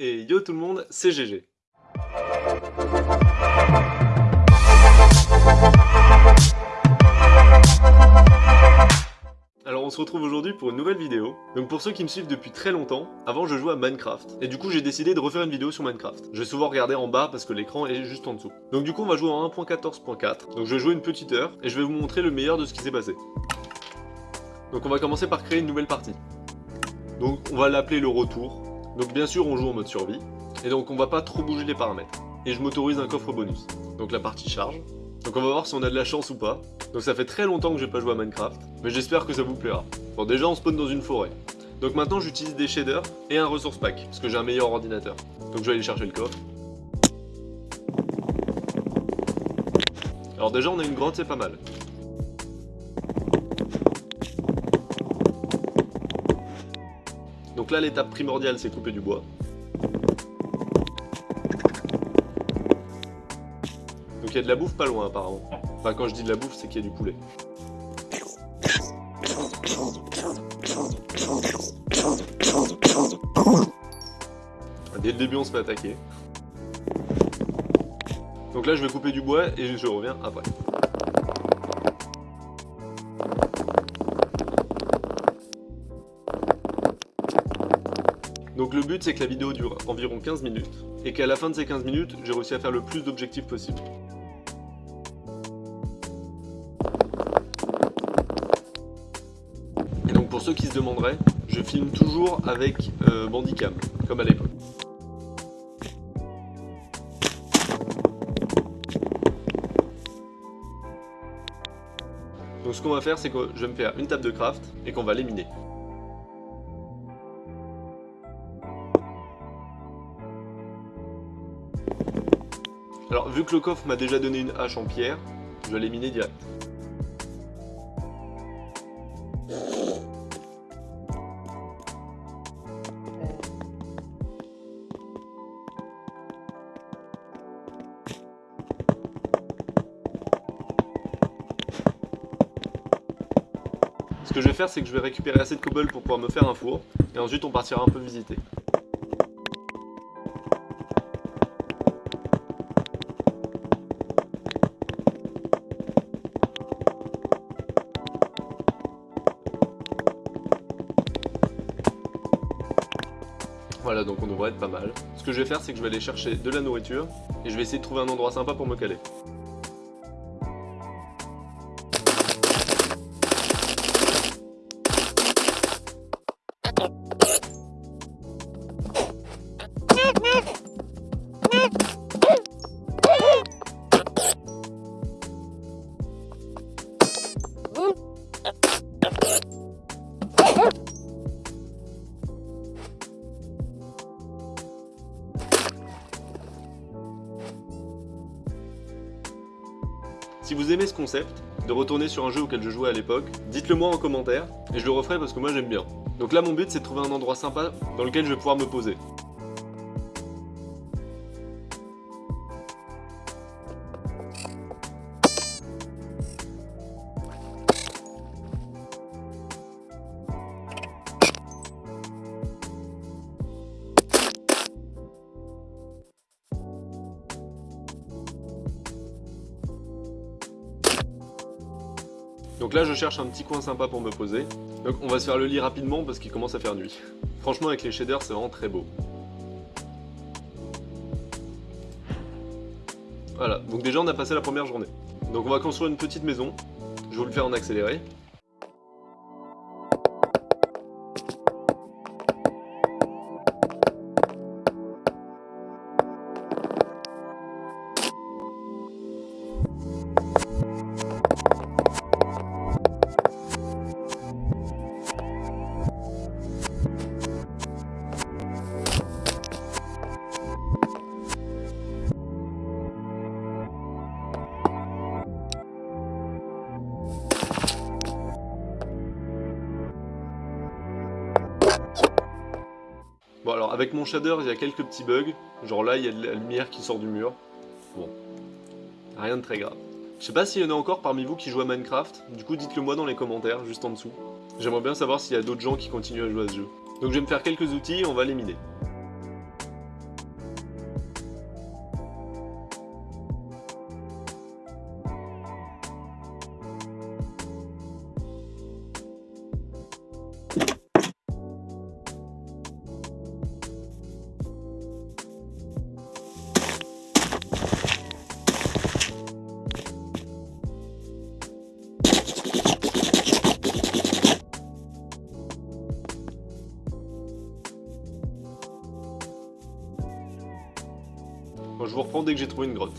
Et yo tout le monde, c'est GG. Alors on se retrouve aujourd'hui pour une nouvelle vidéo. Donc pour ceux qui me suivent depuis très longtemps, avant je jouais à Minecraft. Et du coup j'ai décidé de refaire une vidéo sur Minecraft. Je vais souvent regarder en bas parce que l'écran est juste en dessous. Donc du coup on va jouer en 1.14.4. Donc je vais jouer une petite heure et je vais vous montrer le meilleur de ce qui s'est passé. Donc on va commencer par créer une nouvelle partie. Donc on va l'appeler le retour. Donc bien sûr on joue en mode survie. Et donc on va pas trop bouger les paramètres. Et je m'autorise un coffre bonus. Donc la partie charge. Donc on va voir si on a de la chance ou pas. Donc ça fait très longtemps que j'ai pas joué à Minecraft, mais j'espère que ça vous plaira. Bon déjà on spawn dans une forêt. Donc maintenant j'utilise des shaders et un resource pack, parce que j'ai un meilleur ordinateur. Donc je vais aller chercher le coffre. Alors déjà on a une grotte, c'est pas mal. Donc là l'étape primordiale c'est couper du bois. Donc il y a de la bouffe pas loin apparemment. Enfin quand je dis de la bouffe c'est qu'il y a du poulet. Dès le début on se fait attaquer. Donc là je vais couper du bois et je reviens après. Donc le but c'est que la vidéo dure environ 15 minutes, et qu'à la fin de ces 15 minutes, j'ai réussi à faire le plus d'objectifs possible. Et donc pour ceux qui se demanderaient, je filme toujours avec euh, Bandicam, comme à l'époque. Donc ce qu'on va faire, c'est que je vais me faire une table de craft et qu'on va l'éminer. Vu que le coffre m'a déjà donné une hache en pierre, je vais l'éminer direct. Ce que je vais faire, c'est que je vais récupérer assez de cobble pour pouvoir me faire un four, et ensuite on partira un peu visiter. Voilà, donc on devrait être pas mal. Ce que je vais faire, c'est que je vais aller chercher de la nourriture, et je vais essayer de trouver un endroit sympa pour me caler. Si vous aimez ce concept, de retourner sur un jeu auquel je jouais à l'époque, dites-le moi en commentaire, et je le referai parce que moi j'aime bien. Donc là mon but c'est de trouver un endroit sympa dans lequel je vais pouvoir me poser. Donc là je cherche un petit coin sympa pour me poser. Donc on va se faire le lit rapidement parce qu'il commence à faire nuit. Franchement avec les shaders c'est vraiment très beau. Voilà, donc déjà on a passé la première journée. Donc on va construire une petite maison. Je vais vous le faire en accéléré. Avec mon shader il y a quelques petits bugs, genre là il y a de la lumière qui sort du mur, bon, rien de très grave. Je sais pas s'il y en a encore parmi vous qui jouent à Minecraft, du coup dites-le moi dans les commentaires juste en dessous. J'aimerais bien savoir s'il y a d'autres gens qui continuent à jouer à ce jeu. Donc je vais me faire quelques outils et on va les miner. Dès que j'ai trouvé une grotte.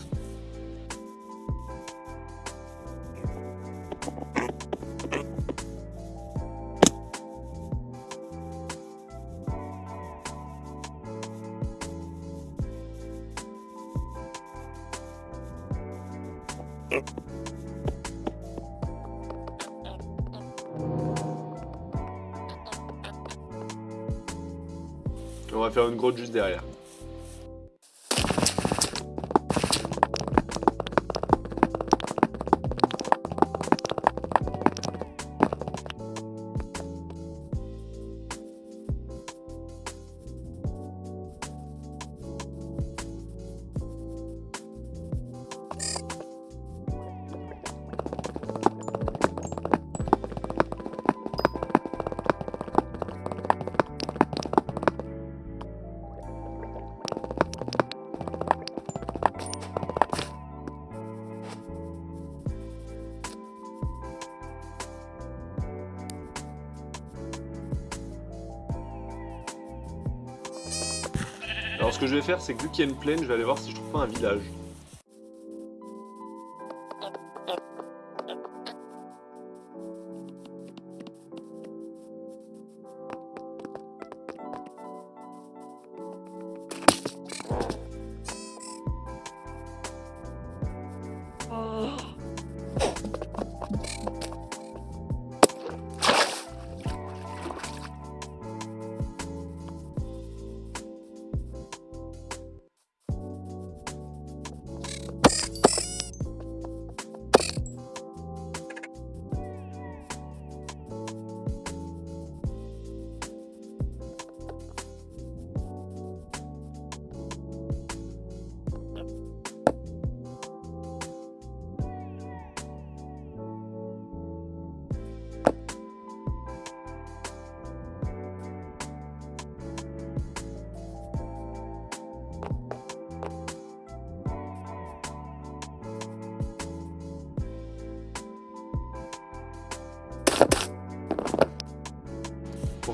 On va faire une grotte juste derrière. Alors ce que je vais faire, c'est que vu qu'il y a une plaine, je vais aller voir si je trouve pas un village.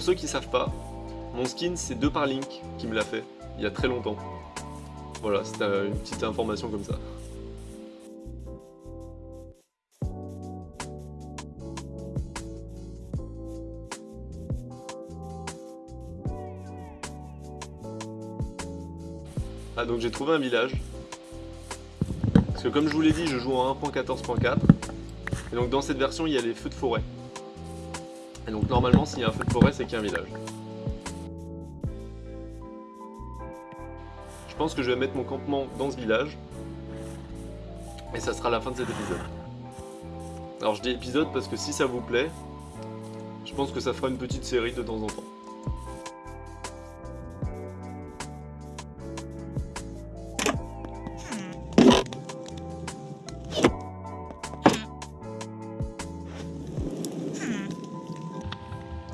Pour ceux qui savent pas, mon skin c'est deux par Link qui me l'a fait, il y a très longtemps. Voilà, c'était une petite information comme ça. Ah donc j'ai trouvé un village. Parce que comme je vous l'ai dit, je joue en 1.14.4. Et donc dans cette version, il y a les feux de forêt. Et donc normalement, s'il y a un feu de forêt, c'est qu'il y a un village. Je pense que je vais mettre mon campement dans ce village. Et ça sera la fin de cet épisode. Alors je dis épisode parce que si ça vous plaît, je pense que ça fera une petite série de temps en temps.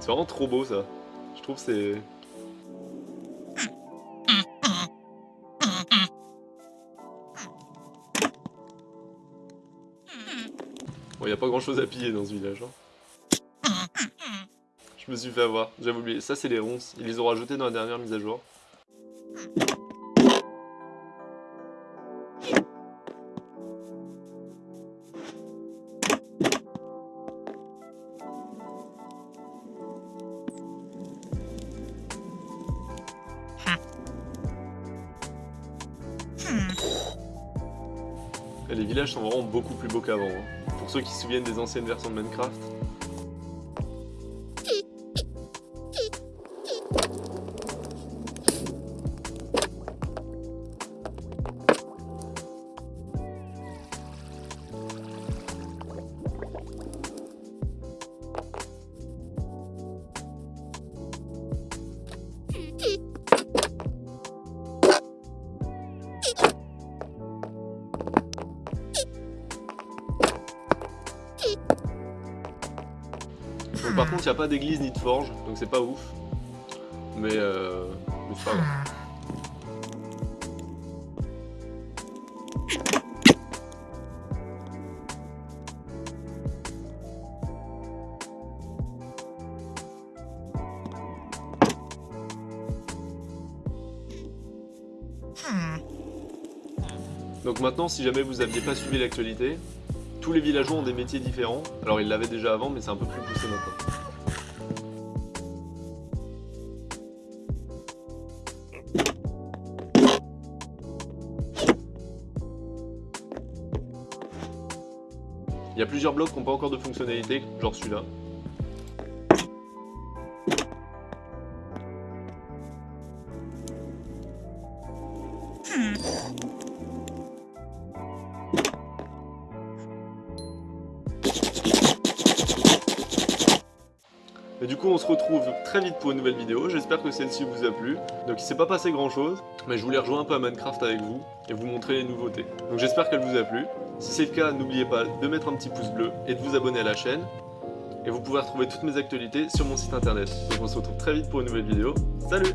C'est vraiment trop beau ça. Je trouve c'est... Bon, y a pas grand chose à piller dans ce village. Hein. Je me suis fait avoir, j'avais oublié. Ça, c'est les ronces. Ils les ont rajoutés dans la dernière mise à jour. Villages sont vraiment beaucoup plus beaux qu'avant. hein. Pour ceux qui se souviennent des anciennes versions de Minecraft. Par contre, il n'y a pas d'église ni de forge, donc c'est pas ouf. Mais, euh, mais c'est pas grave. Donc maintenant, si jamais vous aviez pas suivi l'actualité, tous les villageois ont des métiers différents. Alors ils l'avaient déjà avant, mais c'est un peu plus poussé maintenant. Il y a plusieurs blocs qui n'ont pas encore de fonctionnalité, genre celui-là. Et du coup on se retrouve très vite pour une nouvelle vidéo, j'espère que celle-ci vous a plu. Donc il s'est pas passé grand chose, mais je voulais rejoindre un peu à Minecraft avec vous et vous montrer les nouveautés. Donc j'espère qu'elle vous a plu. Si c'est le cas, n'oubliez pas de mettre un petit pouce bleu et de vous abonner à la chaîne. Et vous pouvez retrouver toutes mes actualités sur mon site internet. Donc on se retrouve très vite pour une nouvelle vidéo. Salut